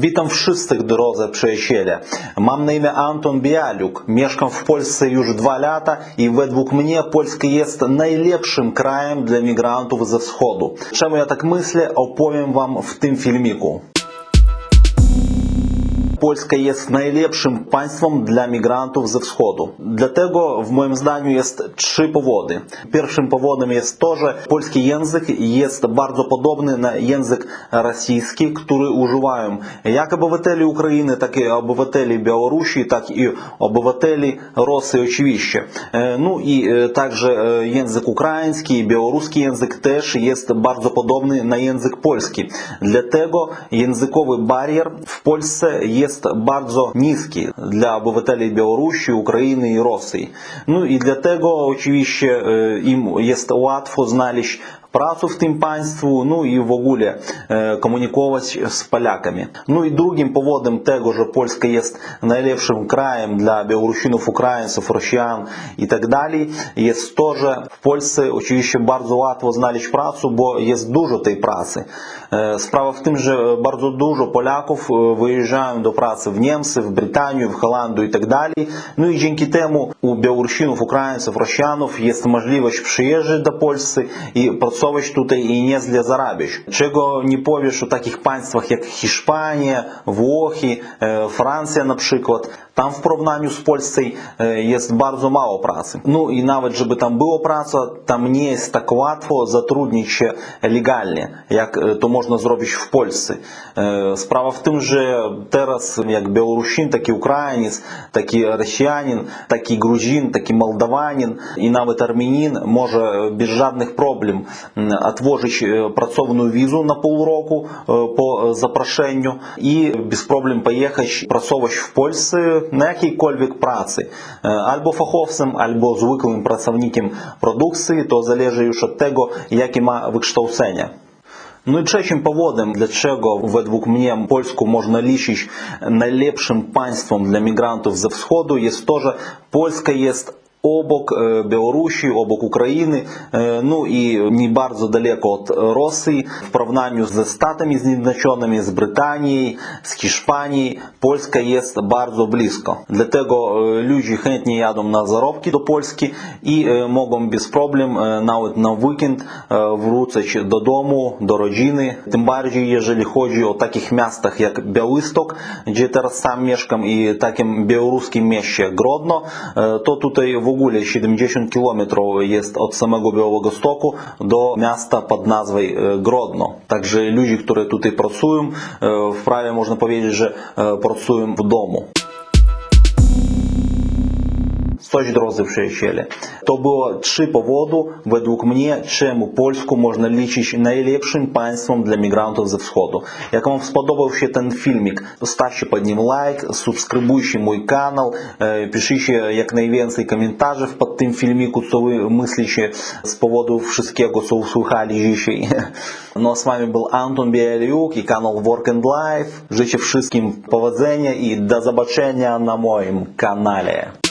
Witam wszystkich drodzy przyjaciele. Mam na imię Anton Bialuk. Mieszkam w Polsce już dwa lata i według mnie Polska jest najlepszym krajem dla migrantów ze wschodu. Czemu ja tak myślę, opowiem wam w tym filmiku. Polska jest najlepszym państwem dla migrantów ze wschodu. Dlatego w moim zdaniu jest trzy powody. Pierwszym powodem jest to, że polski język jest bardzo podobny na język rosyjski, który używają jak obywateli Ukrainy, tak i obywateli Białorusi, tak i obywateli Rosji oczywiście. Ну і також язик український, білоруський язик теж є дуже подобний на язик польський. Для того язиковий бар'єр в Польщі є jest bardzo niski dla obywateli Białorusi, Ukrainy i Rosji. No i dlatego oczywiście im jest łatwo znaleźć працу w tym państwu, ну і в ogóle komunikować z Polakami. Ну і другим powodem tego, że Polska jest najlepszym krajem dla Białorusinów, Ukraińców, Rosjan i tak dalej, jest to, że w Polsce oczywiście bardzo łatwo znaleźć pracę, bo jest dużo tej pracy. Sprawa w tym, że bardzo dużo Polaków wyjeżdżają do pracy w Niemcy, w Brytanię, w Holandię i tak dalej. No i dzięki temu u Białorusinów, Ukraińców, Rosjanów jest możliwość przyjeżdżać do Polski i pracować owocować tutaj i nie źle zarabiać. Czego nie powiesz o takich państwach jak Hiszpania, Włochy, e, Francja na przykład. Там в porównaniu z Polsce jest bardzo mało pracy. No i nawet żeby tam było praca, tam nie jest tak łatwo zatrudnić się legalnie, jak to można zrobić w Polsce. Sprawa w tym, że teraz jak Białorusin, taki Ukrainiec, taki Rosjanin, taki Gruzin, taki Молдаванин i nawet Arminin może bez żadnych problem otworzyć pracowną wizę na pół roku po zaproszeniu i bez problem pojechać pracować w Polsce на якійкольвік праці, albo fachowcem, albo zwykłym pracownikiem produkcji, to zależy już od tego, jakie ma wykształcenie. Ну і trzecim powodem, dlaczego według mnie Polsku można liczyć najlepszym państwem dla migrantów ze wschodu jest to, że Polska jest Обок Білорусі, обок Украины, ну и не дуже далеко от России. в порівнянні з Штатами Зjednoczonymi, с Британией, с Испанией, Польща есть дуже близко. Для того люди хоть не їдуть на заработки до Польски и могут без проблем навіть на вікенд вручити додому, до родины. Тем більше, если ходжу о таких местах, містах, як где я сейчас сам мешкам, и таким білоруським місті Гродно, то тут в w ogóle 70 km jest od samego Białogostoku do miasta pod nazwą e, Grodno. Także ludzie, którzy tutaj pracują, e, prawie można powiedzieć, że e, pracują w domu. coś drodzy przyjaciele. To było trzy powodu, według mnie, czemu Polską można liczyć najlepszym państwem dla migrantów ze wschodu. Jak Wam spodobał się ten filmik, stawcie pod nim лайк, subskrybujcie mój kanał, piszcie jak najwięcej komentarzy pod tym filmiku, co Wy myślicie z powodu wszystkiego, co usłyszeli dzisiaj. No a z Wami był Anton Bieliuk i kanał Work and Life. Życzę wszystkim powodzenia i do zobaczenia na moim kanale.